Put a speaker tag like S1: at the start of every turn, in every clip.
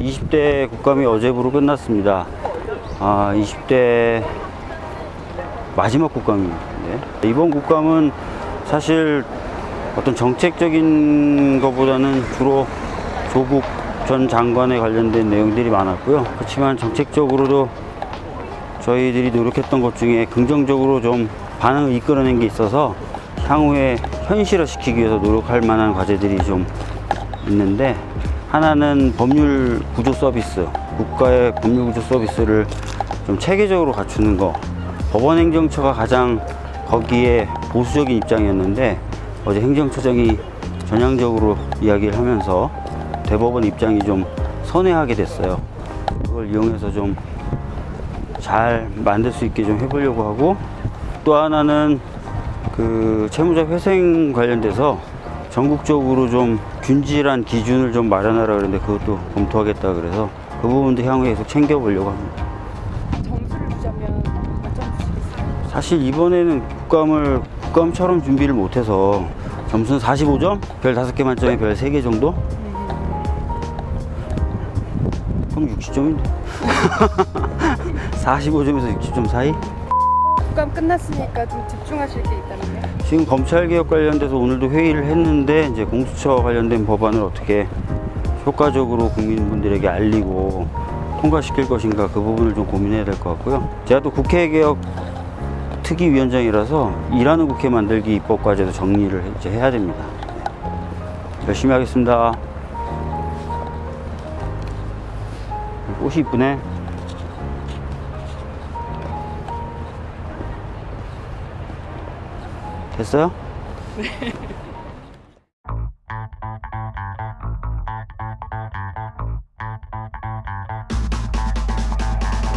S1: 20대 국감이 어제부로 끝났습니다. 아, 20대 마지막 국감인데 이번 국감은 사실 어떤 정책적인 것보다는 주로 조국 전 장관에 관련된 내용들이 많았고요. 그렇지만 정책적으로도 저희들이 노력했던 것 중에 긍정적으로 좀 반응을 이끌어낸 게 있어서 향후에 현실화시키기 위해서 노력할 만한 과제들이 좀 있는데 하나는 법률 구조 서비스, 국가의 법률 구조 서비스를 좀 체계적으로 갖추는 거. 법원 행정처가 가장 거기에 보수적인 입장이었는데 어제 행정처장이 전향적으로 이야기를 하면서 대법원 입장이 좀 선회하게 됐어요. 그걸 이용해서 좀 잘 만들 수 있게 좀 해보려고 하고 또 하나는 그 채무자 회생 관련돼서 전국적으로 좀 균질한 기준을 좀 마련하라 그랬는데 그것도 검토하겠다 그래서 그 부분도 향후에 계속 챙겨보려고 합니다.
S2: 점수를 주자면 몇점 주시겠어요?
S1: 사실 이번에는 국감을 국감처럼 준비를 못해서 점수는 45점? 별 5개 만점에 별 3개 정도? 그럼 60점인데 45점에서 60점 사이?
S2: 국감 끝났으니까 좀 집중하실 게 있다면요?
S1: 지금 검찰개혁 관련돼서 오늘도 회의를 했는데 이제 공수처 관련된 법안을 어떻게 효과적으로 국민분들에게 알리고 통과시킬 것인가 그 부분을 좀 고민해야 될 것 같고요. 제가 또 국회개혁 특위위원장이라서 일하는 국회 만들기 입법 과제도 정리를 이제 해야 됩니다. 열심히 하겠습니다. 꽃이 이쁘네. 됐어요?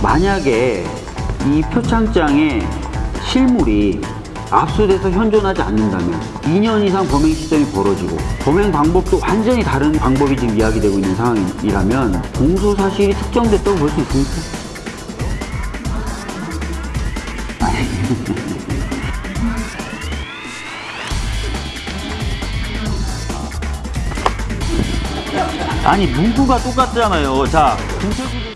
S1: 만약에 이 표창장에 실물이 압수돼서 현존하지 않는다면 2년 이상 범행 시점이 벌어지고 범행 방법도 완전히 다른 방법이 지금 이야기되고 있는 상황이라면 공소 사실이 특정됐다고 볼 수 있습니까? 아니 문구가 똑같잖아요. 자,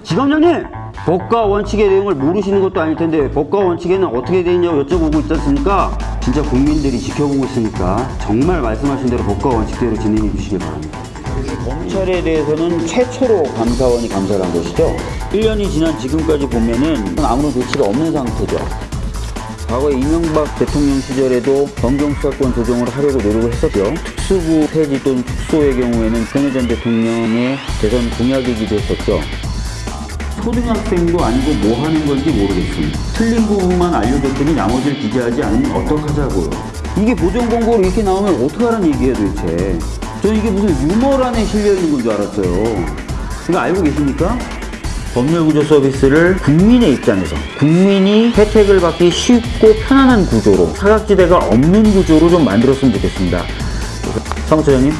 S1: 지검장님 법과 원칙의 내용을 모르시는 것도 아닐 텐데 법과 원칙에는 어떻게 되어 있냐고 여쭤보고 있지 않습니까? 진짜 국민들이 지켜보고 있으니까 정말 말씀하신 대로 법과 원칙대로 진행해 주시길 바랍니다. 검찰에 대해서는 최초로 감사원이 감사를 한 것이죠. 1년이 지난 지금까지 보면은 아무런 조치가 없는 상태죠. 과거 이명박 대통령 시절에도 검경 수사권 조정을 하려고 노력을 했었죠. 특수부 폐지 또는 특소의 경우에는 박근혜 전 대통령의 대선 공약이기도 했었죠. 초등학생도 아니고 뭐 하는 건지 모르겠습니다. 틀린 부분만 알려줬더니 나머지를 기재하지 않으면 어떡하자고요. 이게 보정 공고로 이렇게 나오면 어떡하라는 얘기예요 도대체. 저는 이게 무슨 유머란에 실려 있는 건 줄 알았어요. 이거 알고 계십니까? 법률구조 서비스를 국민의 입장에서 국민이 혜택을 받기 쉽고 편안한 구조로 사각지대가 없는 구조로 좀 만들었으면 좋겠습니다. 사무처장님?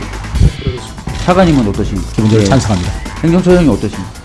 S1: 차관님은 어떠십니까?
S3: 기본적으로 찬성합니다.
S1: 행정처장님 어떠십니까?